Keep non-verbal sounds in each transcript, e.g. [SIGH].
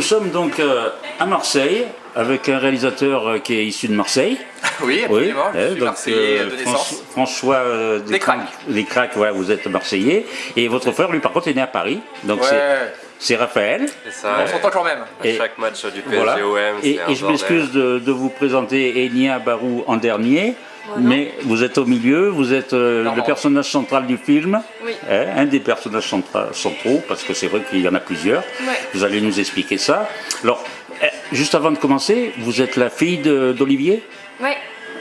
nous sommes donc euh, à Marseille avec un réalisateur euh, qui est issu de Marseille. [LAUGHS] Oui, absolument. je suis donc, Marseillais euh, de François- naissance. François euh, Des Craques. Les Craques, ouais, vous êtes Marseillais. Et votre frère, lui, par contre, est né à Paris. Donc c'est- Ouais, c'est Raphaël. C'est ça. on s'entend quand même. À Et- chaque match du PSG Voilà. Et, je m'excuse de, de vous présenter Enya Barou en dernier. Mais vous êtes au milieu, vous êtes euh, le personnage central du film, Oui. hein, un des personnages centra- centraux, parce que c'est vrai qu'il y en a plusieurs. Ouais. Vous allez nous expliquer ça. Alors, eh, juste avant de commencer, vous êtes la fille d'Olivier?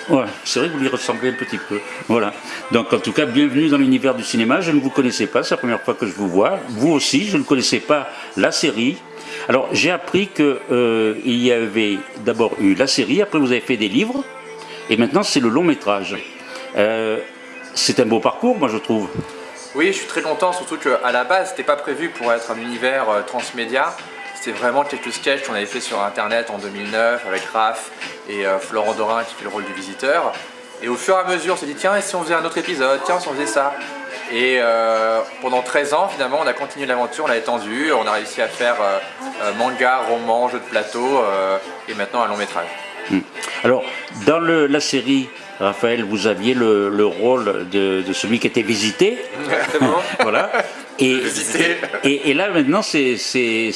Ouais, c'est vrai que vous lui ressemblez un petit peu. Voilà. Donc en tout cas, bienvenue dans l'univers du cinéma. Je ne vous connaissais pas, c'est la première fois que je vous vois. Vous aussi, je ne connaissais pas la série. Alors j'ai appris que euh, y avait d'abord eu la série, après vous avez fait des livres, et maintenant c'est le long métrage. Euh, c'est un beau parcours, moi je trouve. Oui, je suis très content, surtout qu'à la base, c'était pas prévu pour être un univers euh, transmédia. C'était vraiment quelques sketchs qu'on avait fait sur internet en 2009 avec Raph et euh, Florent Dorin qui fait le rôle du visiteur. Et au fur et à mesure, on s'est dit tiens, et si on faisait un autre épisode? Tiens, si on faisait ça? Et euh, pendant 13 ans, finalement, on a continué l'aventure, on l'a étendu, on a réussi à faire euh, manga, roman, jeu de plateau euh, et maintenant un long métrage. Alors dans le- la série, Raphaël, vous aviez le, le rôle de, de celui qui était visité. Exactement. [LAUGHS] Voilà. Et, Visité. [LAUGHS] et, et là maintenant c'est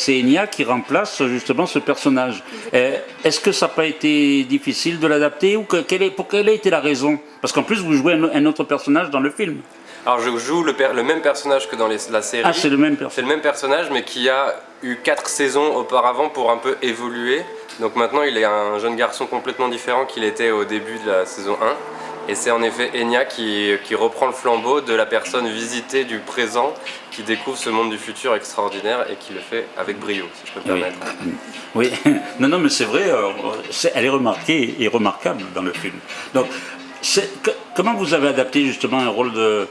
Enya qui remplace justement ce personnage. Euh, Est-ce que ça n'a pas été difficile de l'adapter ou que, quelle est, pour quelle a été la raison? Parce qu'en plus vous jouez un, un autre personnage dans le film. Alors je joue le, même personnage que dans les- la série. Ah c'est le même C'est personnage. le même personnage mais qui a eu 4 saisons auparavant pour un peu évoluer. Donc maintenant il est un jeune garçon complètement différent qu'il était au début de la saison 1. Et c'est en effet Enya qui, qui reprend le flambeau de la personne visitée du présent qui découvre ce monde du futur extraordinaire et qui le fait avec brio, si je peux me Oui. permettre. Oui, [LAUGHS] non, non, mais c'est vrai, euh, c'est- elle est remarquée et remarquable dans le film. Donc, c'est- comment vous avez adapté justement un rôle de,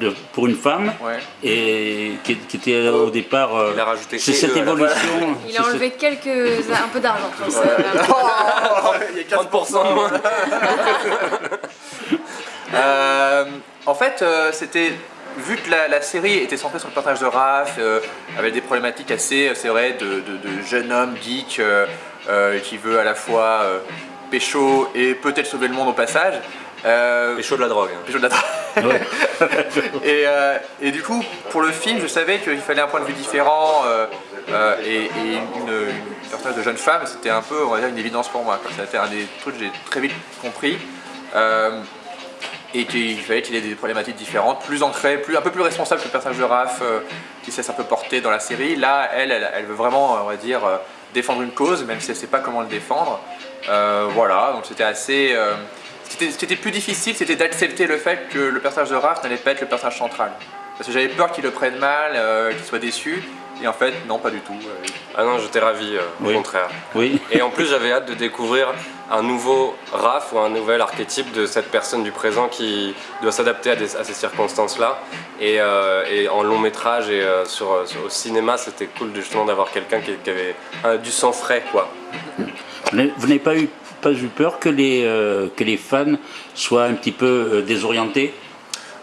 de- pour une femme Ouais. et qui, qui était au départ. euh, Il a rajouté c'est et cette évolution. Il a cette- enlevé quelques, un peu d'argent. je pense. Il y a 30% de moins. Euh, en fait, euh, c'était vu que la, la série était centrée sur le personnage de Raph, euh, avec des problématiques assez, euh, c'est vrai, de, de, de jeune homme geek euh, euh, qui veut à la fois euh, pécho et peut-être sauver le monde au passage. Euh, chaud de la drogue. hein. pécho de la Ouais. [LAUGHS] et, euh, et du coup, pour le film, je savais qu'il fallait un point de vue différent euh, et, et une, une personnage de jeune femme, c'était un peu, on va dire, une évidence pour moi. C'était un des trucs que j'ai très vite compris. Et qu'il fallait qu'il ait des problématiques différentes, plus ancrées, plus, un peu plus responsables que le personnage de Raph, qui s'est un peu porté dans la série. Là, elle, elle, elle veut vraiment, on va dire, défendre une cause, même si elle ne sait pas comment le défendre. Euh, voilà, donc c'était assez... euh, ce qui était- ce qui était plus difficile, c'était d'accepter le fait que le personnage de Raph n'allait pas être le personnage central. Parce que j'avais peur qu'il le prenne mal, euh, qu'il soit déçu, et en fait, non, pas du tout. Euh, Ah non, j'étais ravi, euh, au Oui. contraire. Oui. Et en plus, j'avais hâte de découvrir un nouveau Raph ou un nouvel archétype de cette personne du présent qui doit s'adapter à, ces circonstances-là. Et, euh, et en long métrage et euh, sur- au cinéma, c'était cool justement d'avoir quelqu'un qui, avait du sang frais, quoi. Vous n'avez pas eu, peur que les, euh, fans soient un petit peu euh, désorientés?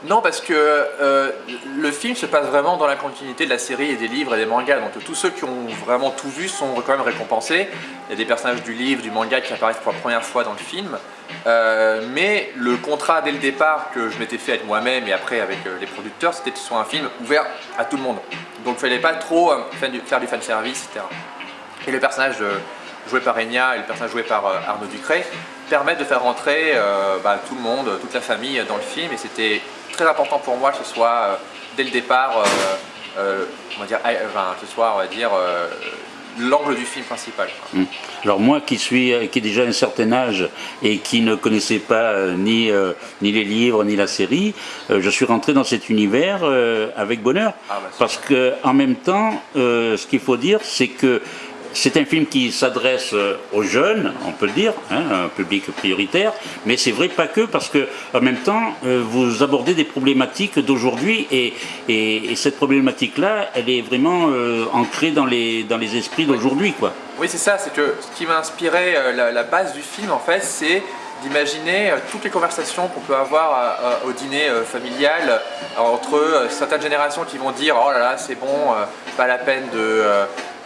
Non, parce que euh, le film se passe vraiment dans la continuité de la série et des livres et des mangas. Donc tous ceux qui ont vraiment tout vu sont quand même récompensés. Il y a des personnages du livre, du manga qui apparaissent pour la première fois dans le film. Euh, mais le contrat dès le départ que je m'étais fait avec moi-même et après avec euh, les producteurs, c'était que ce soit un film ouvert à tout le monde. Donc il fallait pas trop faire du, fanservice, etc. Et le personnage joué par Enya et le personnage joué par Arnaud Ducré permettent de faire rentrer bah, tout le monde, toute la famille dans le film. Et c'était très important pour moi que ce soit euh, dès le départ, euh, euh, on va dire, enfin, que ce soit, on va dire, l'angle du film principal. quoi. Alors moi qui suis qui ai déjà un certain âge et qui ne connaissais pas euh, ni, euh, ni les livres ni la série, euh, je suis rentré dans cet univers avec bonheur. Ah, bah, Parce que en même temps, ce qu'il faut dire, c'est que c'est un film qui s'adresse euh, aux jeunes, on peut le dire, hein, un public prioritaire, mais c'est vrai pas que, parce que en même temps, euh, vous abordez des problématiques d'aujourd'hui et, et- et cette problématique-là, elle est vraiment euh, ancrée dans les, dans les esprits d'aujourd'hui, quoi. Oui, c'est ça, c'est que ce qui m'a inspiré, la, la base du film en fait, c'est d'imaginer toutes les conversations qu'on peut avoir au dîner familial entre certaines générations qui vont dire oh là là c'est bon, pas la peine de,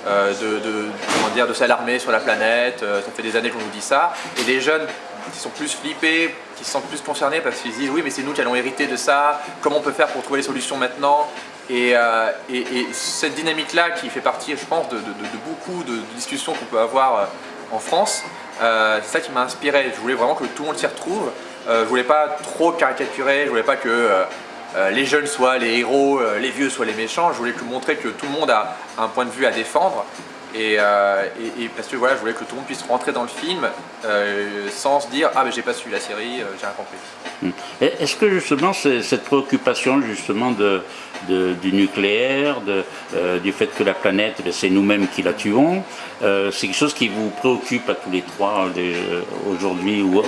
euh, de, de, s'alarmer sur la planète. Euh, ça fait des années qu'on nous dit ça. Et les jeunes qui sont plus flippés, qui se sentent plus concernés parce qu'ils disent oui mais c'est nous qui allons hériter de ça, comment on peut faire pour trouver les solutions maintenant? Et, euh, et, et, cette dynamique-là qui fait partie, je pense, de, beaucoup de, discussions qu'on peut avoir en France, c'est ça qui m'a inspiré. Je voulais vraiment que tout le monde s'y retrouve. Euh, je voulais pas trop caricaturer, je voulais pas que les jeunes soient les héros, les vieux soient les méchants. Je voulais que montrer que tout le monde a un point de vue à défendre euh, et, et, parce que voilà, je voulais que tout le monde puisse rentrer dans le film euh, sans se dire « Ah mais j'ai pas suivi la série, euh, j'ai rien compris hmm. Est-ce que justement cette préoccupation justement de, du nucléaire, de, du fait que la planète, ben, c'est nous-mêmes qui la tuons, c'est quelque chose qui vous préoccupe à tous les trois aujourd'hui ou,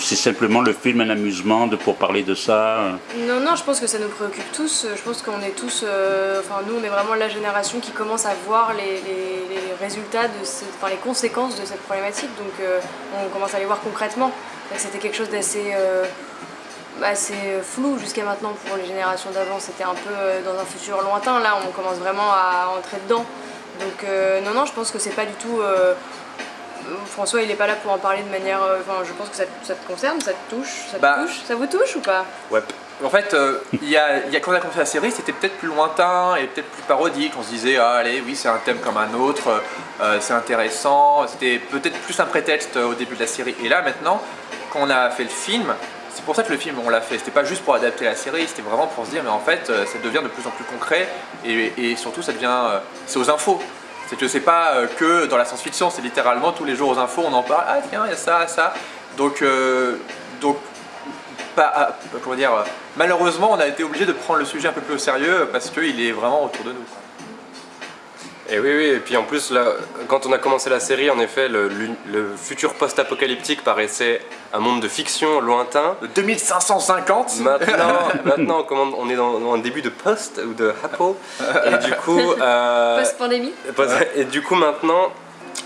c'est simplement le film un amusement de, pour parler de ça Non, non, je pense que ça nous préoccupe tous. Je pense qu'on est tous, enfin nous on est vraiment la génération qui commence à voir les résultats, de enfin, les conséquences de cette problématique, donc euh, on commence à les voir concrètement. C'était quelque chose d'assez euh, assez flou jusqu'à maintenant pour les générations d'avant, c'était un peu euh, dans un futur lointain, là on commence vraiment à entrer dedans. Donc non, non, je pense que c'est pas du tout... François il est pas là pour en parler de manière... Enfin, je pense que ça, te concerne, ça te touche, ça te bah, touche, ça vous touche ou pas? Ouais. En fait, euh, il y, a, y, a, quand on a commencé la série, c'était peut-être plus lointain et peut-être plus parodique. On se disait, ah, allez, oui, c'est un thème comme un autre, euh, c'est intéressant. C'était peut-être plus un prétexte au début de la série. Et là, maintenant, quand on a fait le film, c'est pour ça que le film, on l'a fait. C'était pas juste pour adapter la série, c'était vraiment pour se dire, mais en fait, euh, ça devient de plus en plus concret et, surtout, ça devient. c'est aux infos. C'est que c'est pas que dans la science-fiction, c'est littéralement tous les jours aux infos, on en parle, ah tiens, il y a ça, ça. Donc, pas, comment dire, malheureusement, on a été obligé de prendre le sujet un peu plus au sérieux parce qu'il est vraiment autour de nous. Et oui, oui, et puis en plus, là, quand on a commencé la série, en effet, le, futur post-apocalyptique paraissait un monde de fiction lointain. De 2550 Maintenant, [LAUGHS] maintenant on est dans, un début de post ou de hapo, et du coup... [LAUGHS] Euh, Post-pandémie. Et du coup, maintenant,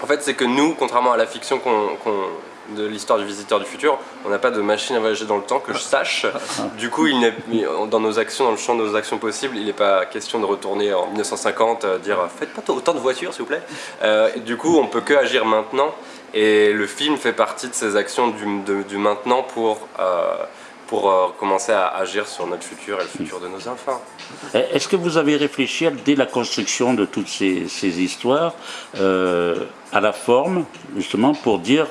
en fait, c'est que nous, contrairement à la fiction qu'on de l'histoire du visiteur du futur, on n'a pas de machine à voyager dans le temps que je sache. [LAUGHS] Du coup, il dans nos actions, dans le champ de nos actions possibles, il n'est pas question de retourner en 1950, euh, dire faites pas autant de voitures s'il vous plaît. Euh, du coup, on peut que agir maintenant et le film fait partie de ces actions du, maintenant pour euh, pour commencer à agir sur notre futur et le futur de nos enfants. Est-ce que vous avez réfléchi dès la construction de toutes ces, histoires à la forme, justement, pour dire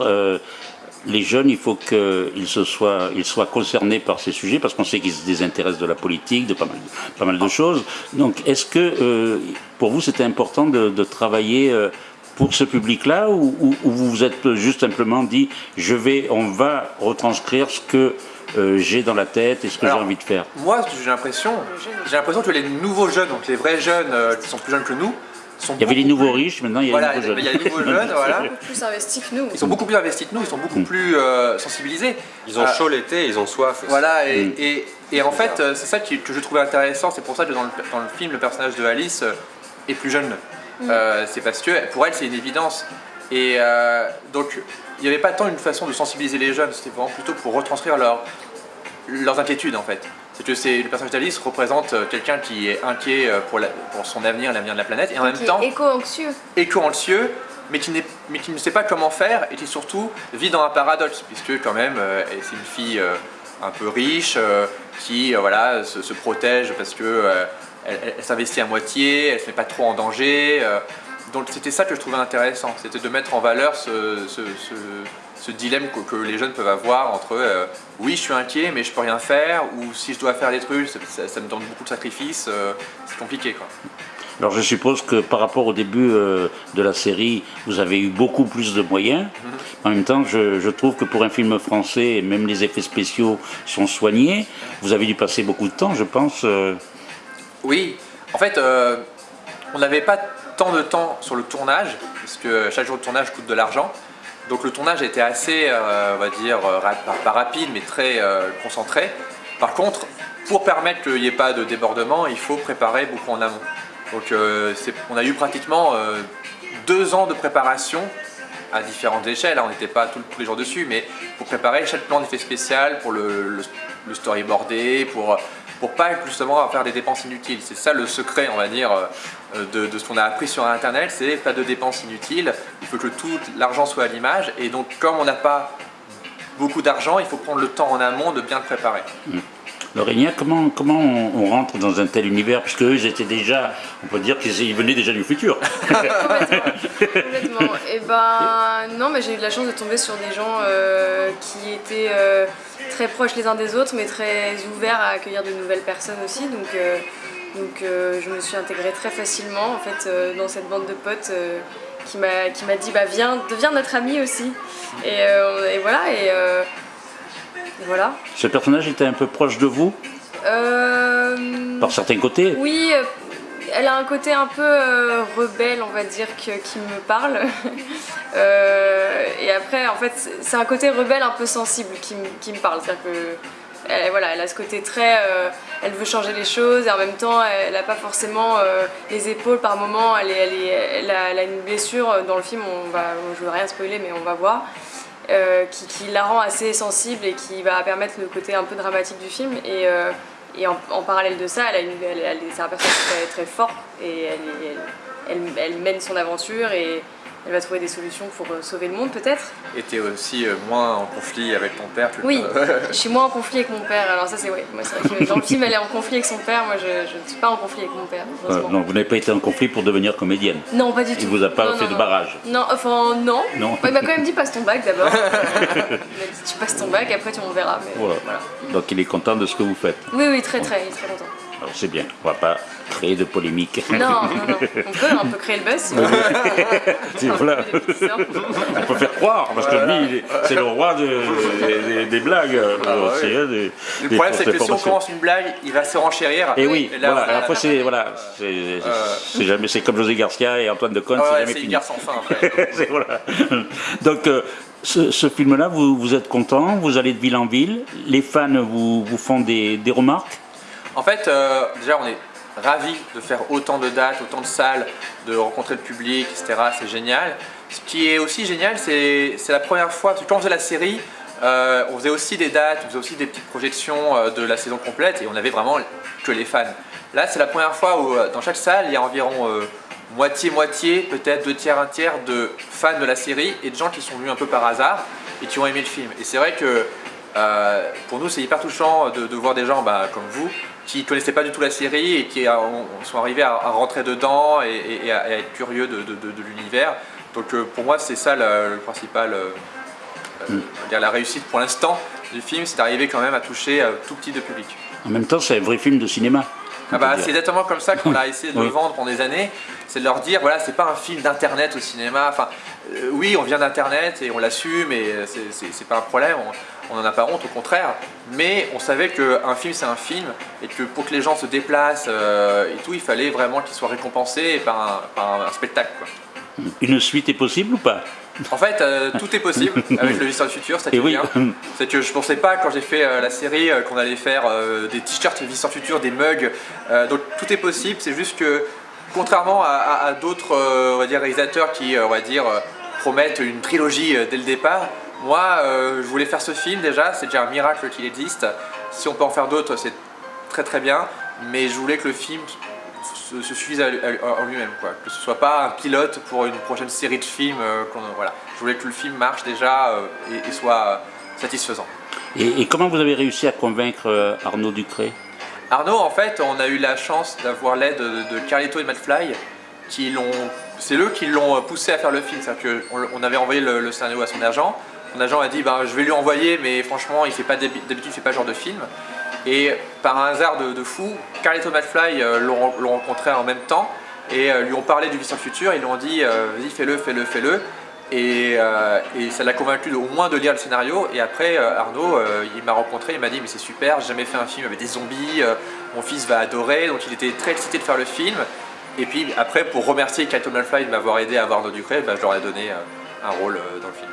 les jeunes, il faut qu'ils soient, ils soient concernés par ces sujets parce qu'on sait qu'ils se désintéressent de la politique, de pas mal, pas mal de choses. Donc, est-ce que euh, pour vous c'était important de, travailler euh, pour ce public-là ou, vous vous êtes juste simplement dit je vais, on va retranscrire ce que euh, j'ai dans la tête et ce que j'ai envie de faire? Moi, j'ai l'impression, j'ai l'impression que les nouveaux jeunes, donc les vrais jeunes qui sont plus jeunes que nous, il y avait les nouveaux riches, maintenant il y a les nouveaux jeunes. Il y a les nouveaux jeunes, voilà. Beaucoup plus investis que nous. Ils sont beaucoup plus investis que nous, ils sont beaucoup mm. plus euh, sensibilisés. Ils ont euh, chaud l'été, ils ont soif. Voilà, et, mm. et, et en fait, euh, c'est ça que je trouvais intéressant, c'est pour ça que dans le, dans le, film, le personnage de Alice est plus jeune. Mm. c'est parce que pour elle, c'est une évidence. Et donc, il n'y avait pas tant une façon de sensibiliser les jeunes, c'était vraiment plutôt pour retranscrire leur, leurs inquiétudes en fait c'est que c'est, le personnage d'Alice représente euh, quelqu'un qui est inquiet euh, pour, pour son avenir, l'avenir de la planète, et en même temps... Éco-anxieux. Éco-anxieux, mais qui, mais qui ne sait pas comment faire, et qui surtout vit dans un paradoxe, puisque quand même, euh, c'est une fille un peu riche, qui voilà, se, protège parce que elle, s'investit à moitié, elle ne se met pas trop en danger, donc c'était ça que je trouvais intéressant, c'était de mettre en valeur ce, ce, dilemme que, les jeunes peuvent avoir entre euh, oui je suis inquiet mais je peux rien faire ou si je dois faire des trucs ça, me demande beaucoup de sacrifices, euh, c'est compliqué quoi. Alors je suppose que par rapport au début euh, de la série, vous avez eu beaucoup plus de moyens. Mhm. En même temps, je, je, trouve que pour un film français, même les effets spéciaux sont soignés. Vous avez dû passer beaucoup de temps, je pense. Oui, en fait, on n'avait pas tant de temps sur le tournage, parce que chaque jour de tournage coûte de l'argent. Donc le tournage était assez, euh, on va dire, euh, pas rapide, mais très euh, concentré. Par contre, pour permettre qu'il n'y ait pas de débordement, il faut préparer beaucoup en amont. Donc on a eu pratiquement deux ans de préparation à différentes échelles, on n'était pas tous, les jours dessus, mais pour préparer chaque plan d'effet spécial, pour le, le, storyboarder, pour pour pas justement faire des dépenses inutiles. C'est ça le secret, on va dire, euh, de, ce qu'on a appris sur Internet, c'est pas de dépenses inutiles, il faut que tout l'argent soit à l'image, et donc comme on n'a pas beaucoup d'argent, il faut prendre le temps en amont de bien le préparer. Mmh. Laurenia, comment, comment on, rentre dans un tel univers? Puisque eux, étaient déjà, on peut dire qu'ils venaient déjà du futur. [LAUGHS] complètement, Et eh ben non, mais j'ai eu la chance de tomber sur des gens euh, qui étaient euh, très proches les uns des autres, mais très ouverts à accueillir de nouvelles personnes aussi. Donc, euh, donc je me suis intégrée très facilement en fait dans cette bande de potes qui m'a dit bah viens, deviens notre ami aussi. Et voilà. Et, voilà. Ce personnage était un peu proche de vous euh... Par certains côtés Oui, euh, elle a un côté un peu euh, rebelle, on va dire, qui me parle. [LAUGHS] Euh, et après, en fait, c'est un côté rebelle un peu sensible qui, me parle. C'est-à-dire que elle, voilà, elle a ce côté très... elle veut changer les choses et en même temps, elle n'a pas forcément les épaules par moment. Elle, elle, a, elle, a, une blessure dans le film, on va, je ne veux rien spoiler, mais on va voir. Euh, qui, la rend assez sensible et qui va permettre le côté un peu dramatique du film. Et, euh, en, parallèle de ça, elle, c'est un personnage très, très fort et elle, mène son aventure et, elle va trouver des solutions pour euh, sauver le monde peut-être? Et tu es aussi euh, moins en conflit avec ton père Oui, [LAUGHS] je suis moins en conflit avec mon père, alors ça c'est vrai. Moi, vrai que dans le film elle est en conflit avec son père, moi je, ne suis pas en conflit avec mon père. non, vous n'avez pas été en conflit pour devenir comédienne Non, pas du tout. Il vous a pas fait de barrage Non, enfin non. non. il m'a quand même dit passe ton bac d'abord. [LAUGHS] il m'a dit tu passes ton bac, après tu m'en verras. voilà. Donc il est content de ce que vous faites Oui, oui, très très, il est très content. Alors c'est bien, on va pas créer de polémique. Non, non, non. [LAUGHS] On peut, on peut créer le buzz. voilà. on peut faire croire, parce que lui, c'est le roi des, blagues. Ah, le problème, c'est que si on commence une blague, il va se renchérir. Et oui, voilà. Après, c'est voilà, c'est jamais, c'est comme José Garcia et Antoine de Conte, c'est jamais fini. sans fin. [LAUGHS] Après. voilà. Donc. Euh, ce, film-là, vous, vous, êtes content, vous allez de ville en ville, les fans vous, vous font des, des remarques? En fait, euh, déjà, on est ravis de faire autant de dates, autant de salles, de rencontrer le public, etc. C'est génial. Ce qui est aussi génial, c'est la première fois, parce que quand on faisait la série, euh, on faisait aussi des dates, on faisait aussi des petites projections euh, de la saison complète et on avait vraiment que les fans. Là, c'est la première fois où dans chaque salle, il y a environ moitié-moitié, peut-être deux tiers, un tiers de fans de la série et de gens qui sont venus un peu par hasard et qui ont aimé le film. Et c'est vrai que pour nous, c'est hyper touchant de, voir des gens bah, comme vous qui ne connaissaient pas du tout la série et qui sont arrivés à, rentrer dedans et, à, être curieux de, l'univers. Donc euh, pour moi c'est ça le, principal, euh, euh, mm. la réussite pour l'instant du film, c'est d'arriver quand même à toucher tout petit de public. En même temps c'est un vrai film de cinéma. Ah bah, c'est exactement comme ça qu'on [LAUGHS] a essayé de le vendre pendant des années, c'est de leur dire voilà c'est pas un film d'internet au cinéma, enfin oui on vient d'internet et on l'assume et c'est pas un problème, on n'en a pas honte, au contraire, mais on savait qu'un film c'est un film et que pour que les gens se déplacent euh, et tout, il fallait vraiment qu'ils soient récompensés par un, spectacle. Une suite est possible ou pas? En fait, euh, tout est possible [LAUGHS] avec le Visiteur du Futur, ça oui. C'est que je pensais pas quand j'ai fait euh, la série qu'on allait faire des t-shirts du Futur, des mugs, donc tout est possible, c'est juste que contrairement à, à d'autres réalisateurs qui on va dire, promettent une trilogie dès le départ, moi, euh, je voulais faire ce film déjà, c'est déjà un miracle qu'il existe. Si on peut en faire d'autres, c'est très très bien. Mais je voulais que le film se, suffise en lui-même, Que ce soit pas un pilote pour une prochaine série de films. Euh, voilà. Je voulais que le film marche déjà euh, et, soit satisfaisant. Et, comment vous avez réussi à convaincre Arnaud Ducré Arnaud, en fait, on a eu la chance d'avoir l'aide de, Carlito et Matt Fly, qui l'ont c'est eux qui l'ont poussé à faire le film. C'est-à-dire qu'on avait envoyé le, scénario à son agent, mon agent a dit bah, je vais lui envoyer mais franchement il fait pas d'habitude il fait pas ce genre de film. Et par un hasard de, fou Carlito McFly euh, l'ont rencontré en même temps et euh, lui ont parlé du Vision Futur. Ils lui ont dit euh, vas-y fais-le fais-le fais-le. Et, ça l'a convaincu au moins de lire le scénario. Et après Arnaud il m'a rencontré il m'a dit mais c'est super j'ai jamais fait un film avec des zombies mon fils va adorer. Donc il était très excité de faire le film et puis après pour remercier Carlito McFly de m'avoir aidé à voir Arnaud Ducré bah, je leur ai donné un rôle dans le film.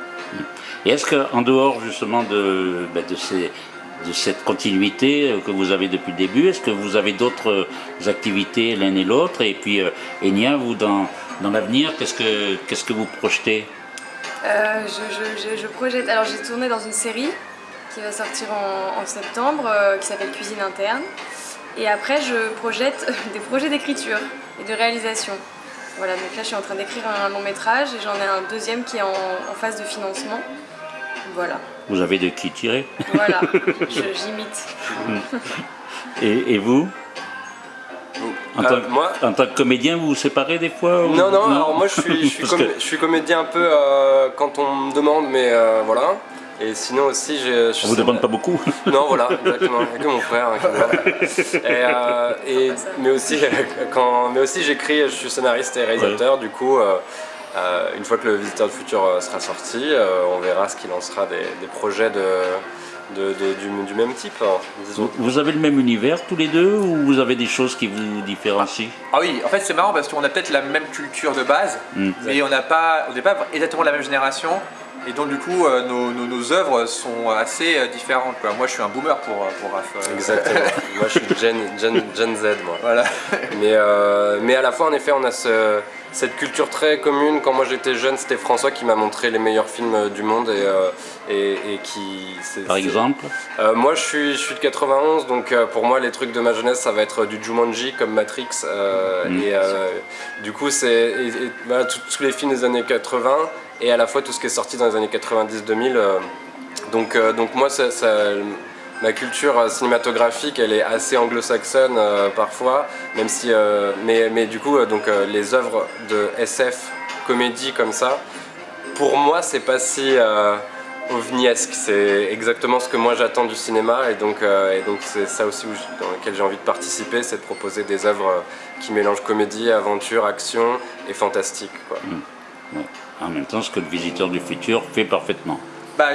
Et est-ce qu'en dehors justement de, ben, de, cette continuité euh, que vous avez depuis le début, est-ce que vous avez d'autres euh, activités l'un et l'autre? Et puis euh, Enya, vous dans, dans l'avenir, qu'est-ce que, qu'est-ce que vous projetez? Je, projette, alors j'ai tourné dans une série qui va sortir en, septembre, qui s'appelle Cuisine interne. Et après, je projette [LAUGHS] des projets d'écriture et de réalisation. Voilà, donc là, je suis en train d'écrire un long métrage et j'en ai un deuxième qui est en, en phase de financement. Voilà. Vous avez de qui tirer. Voilà, [LAUGHS] je- j'imite. Et, et vous en, Euh, tant, que- moi en tant que comédien, vous vous séparez des fois ou- Non, non, alors moi je suis, je suis, [LAUGHS] Parce com- que- je suis comédien un peu euh, quand on me demande, mais euh, voilà. Et sinon aussi, j'ai- je On vous demande pas beaucoup. [LAUGHS] Non, voilà, exactement. Il n'y a que mon frère. hein, [LAUGHS] et, euh, et- mais aussi, [LAUGHS] quand, mais aussi j'écris, je suis scénariste et réalisateur. Du coup, euh, euh, une fois que le Visiteur du futur sera sorti, euh, on verra ce qu'il en sera des, des projets de, de- de- du, du même type, hein, disons. Vous- avez le même univers tous les deux ou vous avez des choses qui vous différencient? Ah oui, en fait c'est marrant parce qu'on a peut-être la même culture de base, Mm. mais on n'a pas, on n'est pas exactement de la même génération. Et donc du coup, euh, nos, nos- nos œuvres sont assez euh, différentes. quoi. Moi je suis un boomer pour, euh, pour Raph. euh, Exactement. [LAUGHS] moi, je suis Gen, Gen, Gen Z, moi. Voilà. Mais, euh, mais à la fois, en effet, on a ce- cette culture très commune. Quand moi j'étais jeune, c'était François qui m'a montré les meilleurs films du monde et, euh, et, et qui. Par exemple Euh, Moi, je suis, je suis de 91, donc euh, pour moi, les trucs de ma jeunesse, ça va être du Jumanji comme Matrix. euh, Mm. Et euh, du coup, c'est voilà, tous les films des années 80 et à la fois tout ce qui est sorti dans les années 90-2000. euh, donc, euh, donc moi, ma culture euh, cinématographique, elle est assez anglo-saxonne parfois, même si, mais, mais du coup, donc les œuvres de SF, comédie comme ça, pour moi, c'est pas si ovniesque. C'est exactement ce que moi j'attends du cinéma, et donc, euh, c'est ça aussi dans lequel j'ai envie de participer, c'est de proposer des œuvres qui mélangent comédie, aventure, action et fantastique. Ouais. En même temps, ce que le visiteur du futur fait parfaitement. Bah,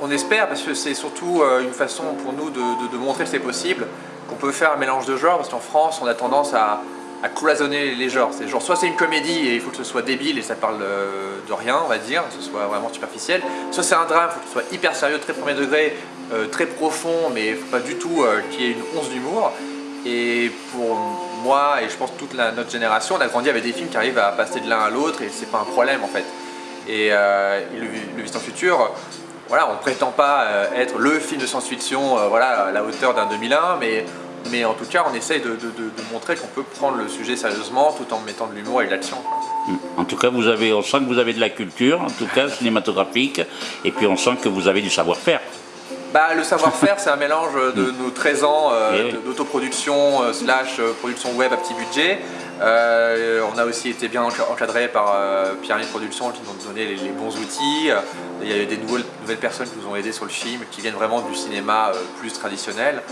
on, espère parce que c'est surtout euh, une façon pour nous de, montrer que c'est possible, qu'on peut faire un mélange de genres parce qu'en France on a tendance à, cloisonner les genres. C'est genre soit c'est une comédie et il faut que ce soit débile et ça parle euh, de rien on va dire, que ce soit vraiment superficiel, soit c'est un drame, il faut que ce soit hyper sérieux, très premier degré, euh, très profond mais faut pas du tout qu'il y ait une once d'humour. Et pour moi et je pense toute notre génération, on a grandi avec des films qui arrivent à passer de l'un à l'autre et c'est pas un problème en fait. Et, euh, le, le Futur, voilà, on prétend pas euh, être le film de science-fiction euh, voilà, à la hauteur d'un 2001, mais, mais en tout cas, on essaye de, de- montrer qu'on peut prendre le sujet sérieusement tout en mettant de l'humour et de l'action. En tout cas, vous avez, on sent que vous avez de la culture, en tout cas cinématographique, et puis on sent que vous avez du savoir-faire. Bah, le savoir-faire, c'est un mélange [LAUGHS] de nos 13 ans euh, Eh d'autoproduction euh, slash euh, production web à petit budget. Euh, on a aussi été bien enca- encadré par euh, Pierre Production qui nous ont donné les, les bons outils. Il y a eu des nouvelles, nouvelles personnes qui nous ont aidés sur le film, qui viennent vraiment du cinéma plus traditionnel.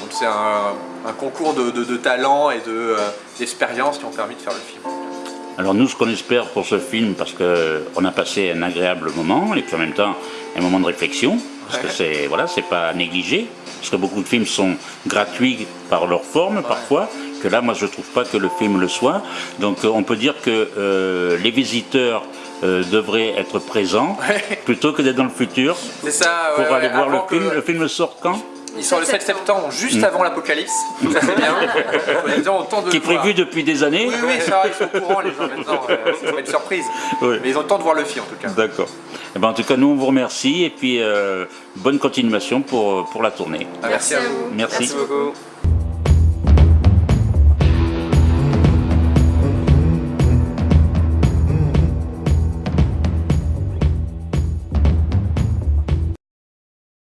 Donc c'est un, un concours de, de- de talents et de, d'expériences qui ont permis de faire le film. Alors nous, ce qu'on espère pour ce film, parce qu'on a passé un agréable moment, et puis en même temps un moment de réflexion, parce que c'est voilà, c'est pas négligé, parce que beaucoup de films sont gratuits par leur forme parfois, que là, moi, je trouve pas que le film le soit. Donc euh, on peut dire que euh, les visiteurs euh, devraient être présents [LAUGHS] Ouais. plutôt que d'être dans le futur C'est ça, pour ouais, aller ouais, voir le film. que- Le film sort quand? Il sort le 7 septembre, juste avant l'apocalypse. [LAUGHS] Ça c'est bien. Gens ont le temps de Qui est le voir. prévu depuis des années Oui, oui, ça ils sont au courant les gens maintenant. Ça va être une surprise. Oui. Mais ils ont le temps de voir le film en tout cas. D'accord. Eh ben, en tout cas, nous, on vous remercie et puis euh, bonne continuation pour, pour la tournée. Ah, merci à vous. Merci. Merci beaucoup.